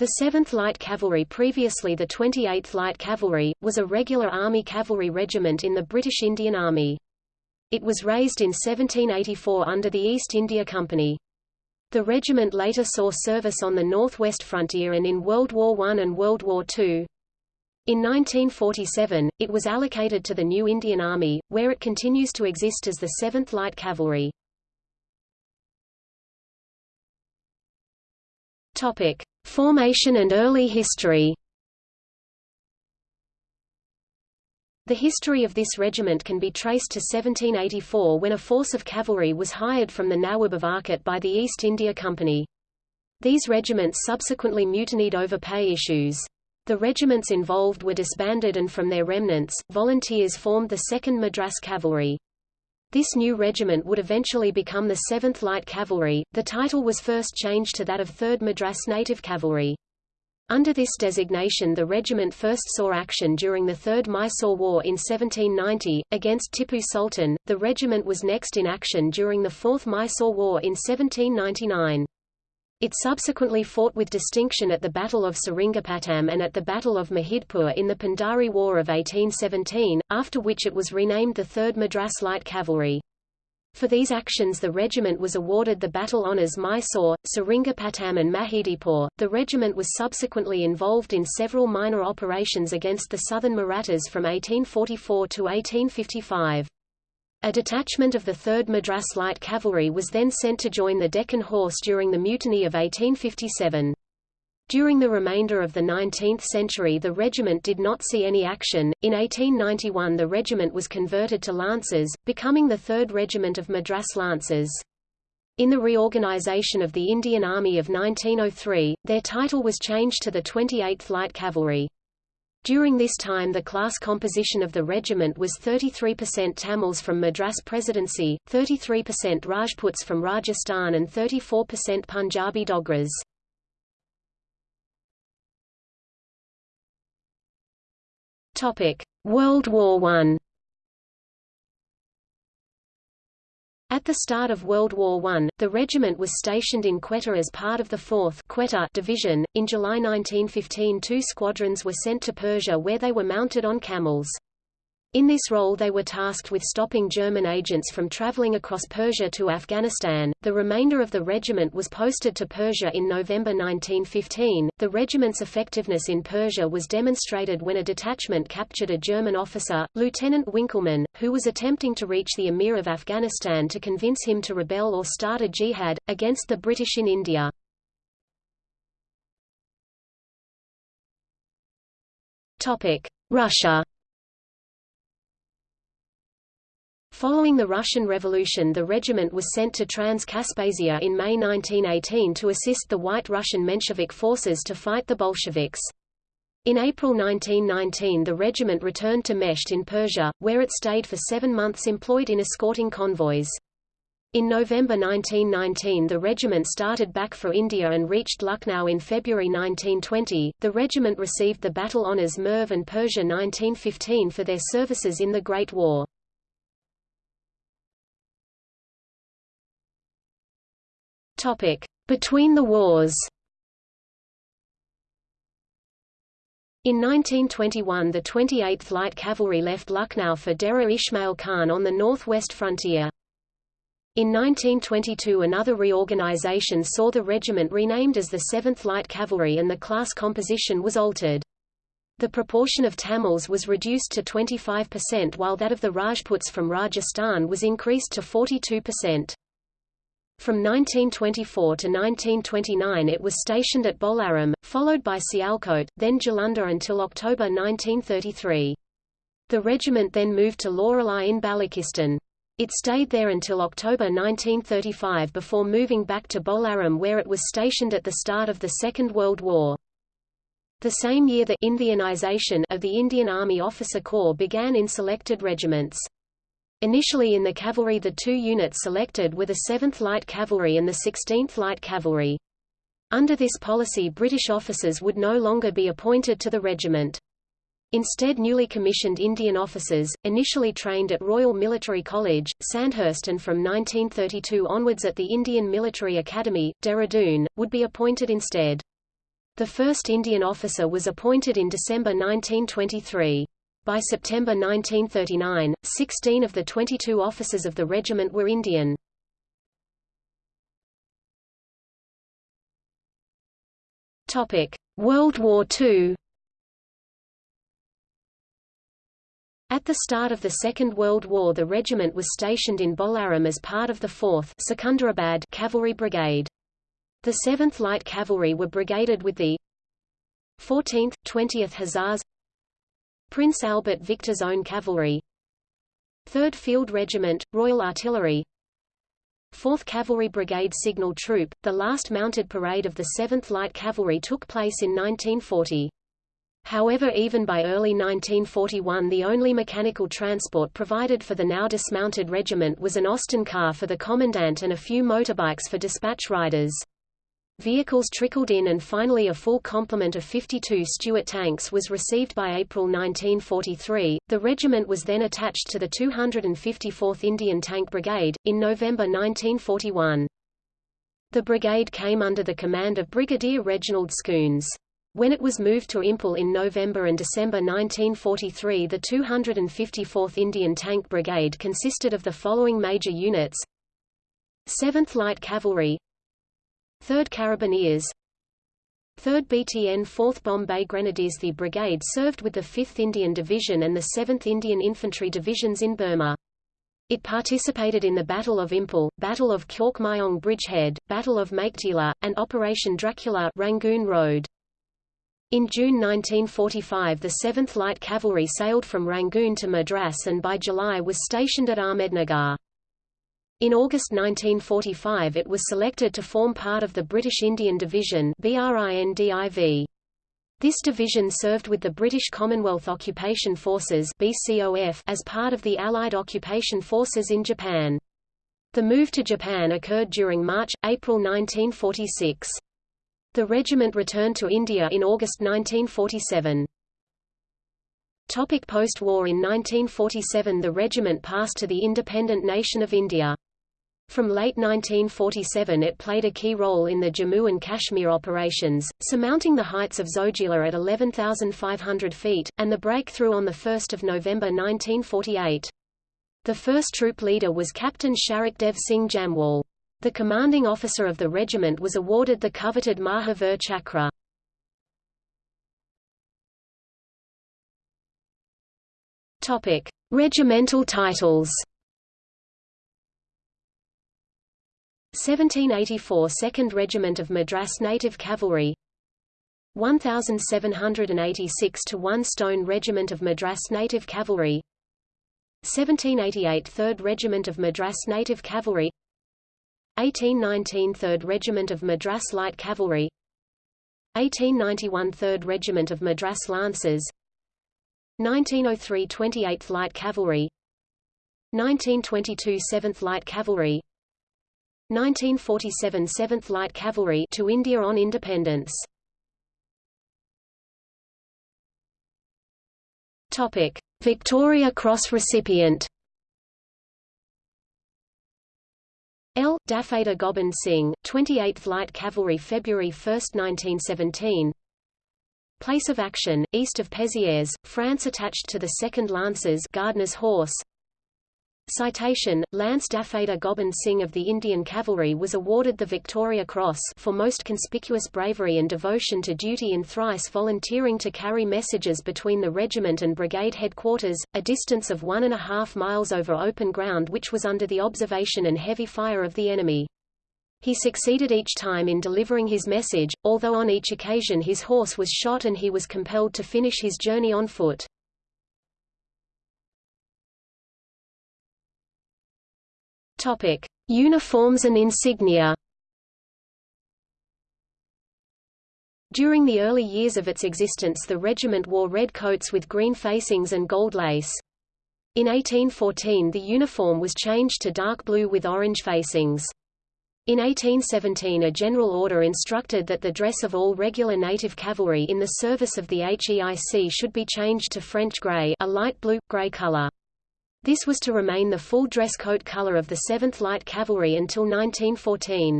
The 7th Light Cavalry previously the 28th Light Cavalry, was a regular Army cavalry regiment in the British Indian Army. It was raised in 1784 under the East India Company. The regiment later saw service on the northwest frontier and in World War I and World War II. In 1947, it was allocated to the New Indian Army, where it continues to exist as the 7th Light Cavalry. Topic: Formation and early history. The history of this regiment can be traced to 1784 when a force of cavalry was hired from the Nawab of Arcot by the East India Company. These regiments subsequently mutinied over pay issues. The regiments involved were disbanded and from their remnants, volunteers formed the 2nd Madras Cavalry. This new regiment would eventually become the 7th Light Cavalry. The title was first changed to that of 3rd Madras Native Cavalry. Under this designation the regiment first saw action during the Third Mysore War in 1790, against Tipu Sultan. The regiment was next in action during the Fourth Mysore War in 1799. It subsequently fought with distinction at the Battle of Seringapatam and at the Battle of Mahidpur in the Pindari War of 1817, after which it was renamed the 3rd Madras Light Cavalry. For these actions the regiment was awarded the battle honours Mysore, Seringapatam and Mahidipur. The regiment was subsequently involved in several minor operations against the southern Marathas from 1844 to 1855. A detachment of the 3rd Madras Light Cavalry was then sent to join the Deccan Horse during the Mutiny of 1857. During the remainder of the 19th century the regiment did not see any action. In 1891 the regiment was converted to Lancers, becoming the 3rd Regiment of Madras Lancers. In the reorganization of the Indian Army of 1903, their title was changed to the 28th Light Cavalry. During this time the class composition of the regiment was 33% Tamils from Madras Presidency, 33% Rajputs from Rajasthan and 34% Punjabi Dogras. World War I At the start of World War I, the regiment was stationed in Quetta as part of the 4th Quetta Division. In July 1915 two squadrons were sent to Persia where they were mounted on camels. In this role they were tasked with stopping German agents from traveling across Persia to Afghanistan. The remainder of the regiment was posted to Persia in November 1915. The regiment's effectiveness in Persia was demonstrated when a detachment captured a German officer, Lieutenant Winkelmann, who was attempting to reach the Emir of Afghanistan to convince him to rebel or start a jihad, against the British in India. Russia Following the Russian Revolution the regiment was sent to Transcaspia in May 1918 to assist the White Russian Menshevik forces to fight the Bolsheviks. In April 1919 the regiment returned to Mesht in Persia, where it stayed for seven months employed in escorting convoys. In November 1919 the regiment started back for India and reached Lucknow in February 1920. The regiment received the battle honours Merv and Persia 1915 for their services in the Great War. Topic: Between the wars. In 1921 the 28th Light Cavalry left Lucknow for Dera Ismail Khan on the northwest frontier. In 1922 another reorganization saw the regiment renamed as the 7th Light Cavalry and the class composition was altered. The proportion of Tamils was reduced to 25% while that of the Rajputs from Rajasthan was increased to 42%. From 1924 to 1929 it was stationed at Bolaram, followed by Sialkot, then Jalandhar until October 1933. The regiment then moved to Loralai in Balochistan. It stayed there until October 1935 before moving back to Bolaram where it was stationed at the start of the Second World War. The same year the Indianization of the Indian Army Officer Corps began in selected regiments. Initially in the cavalry the two units selected were the 7th Light Cavalry and the 16th Light Cavalry. Under this policy British officers would no longer be appointed to the regiment. Instead newly commissioned Indian officers, initially trained at Royal Military College, Sandhurst and from 1932 onwards at the Indian Military Academy, Dehradun, would be appointed instead. The first Indian officer was appointed in December 1923. By September 1939, 16 of the 22 officers of the regiment were Indian. World War II At the start of the Second World War the regiment was stationed in Bolaram as part of the 4th Secunderabad Cavalry Brigade. The 7th Light Cavalry were brigaded with the 14th, 20th Hussars Prince Albert Victor's Own Cavalry 3rd Field Regiment, Royal Artillery 4th Cavalry Brigade Signal Troop, the last mounted parade of the 7th Light Cavalry took place in 1940. However even by early 1941 the only mechanical transport provided for the now dismounted regiment was an Austin car for the commandant and a few motorbikes for dispatch riders. Vehicles trickled in and finally a full complement of 52 Stuart tanks was received by April 1943. The regiment was then attached to the 254th Indian Tank Brigade, in November 1941. The brigade came under the command of Brigadier Reginald Scoones. When it was moved to Imphal in November and December 1943 the 254th Indian Tank Brigade consisted of the following major units 7th Light Cavalry 3rd Carabiniers 3rd BTN 4th Bombay Grenadiers The brigade served with the 5th Indian Division and the 7th Indian Infantry Divisions in Burma. It participated in the Battle of Imphal, Battle of Kyauk Myong Bridgehead, Battle of Meiktila, and Operation Dracula Rangoon Road. In June 1945 the 7th Light Cavalry sailed from Rangoon to Madras and by July was stationed at Ahmednagar. In August 1945 it was selected to form part of the British Indian Division. This division served with the British Commonwealth Occupation Forces as part of the Allied occupation forces in Japan. The move to Japan occurred during March-April 1946. The regiment returned to India in August 1947. Post-war In 1947 the regiment passed to the independent nation of India. From late 1947 it played a key role in the Jammu and Kashmir operations, surmounting the heights of Zojila at 11,500 feet, and the breakthrough on 1 November 1948. The first troop leader was Captain Sharik Dev Singh Jamwal. The commanding officer of the regiment was awarded the coveted Mahavir Chakra. Regimental titles 1784 2nd Regiment of Madras Native Cavalry. 1786 to 1 Stone Regiment of Madras Native Cavalry. 1788 3rd Regiment of Madras Native Cavalry. 1819 3rd Regiment of Madras Light Cavalry. 1891 3rd Regiment of Madras Lancers. 1903 28th Light Cavalry. 1922 7th Light Cavalry 1947 7th Light Cavalry to India on independence. Topic: Victoria Cross recipient. L. Dafadar Gobind Singh, 28th Light Cavalry February 1, 1917 Place of action, east of Pézières, France attached to the 2nd Lancers Gardner's Horse Citation, Lance Dafadar Gobind Singh of the Indian Cavalry was awarded the Victoria Cross for most conspicuous bravery and devotion to duty in thrice volunteering to carry messages between the regiment and brigade headquarters, a distance of one and a half miles over open ground which was under the observation and heavy fire of the enemy. He succeeded each time in delivering his message, although on each occasion his horse was shot and he was compelled to finish his journey on foot. Topic: Uniforms and insignia. During the early years of its existence the regiment wore red coats with green facings and gold lace. In 1814 the uniform was changed to dark blue with orange facings. In 1817 a general order instructed that the dress of all regular native cavalry in the service of the HEIC should be changed to French grey a light blue-grey color. This was to remain the full dress coat color of the 7th Light Cavalry until 1914.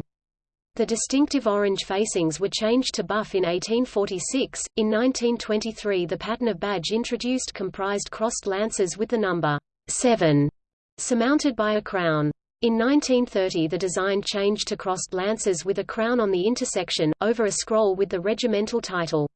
The distinctive orange facings were changed to buff in 1846. In 1923, the pattern of badge introduced comprised crossed lances with the number 7 surmounted by a crown. In 1930 the design changed to crossed lances with a crown on the intersection, over a scroll with the regimental title,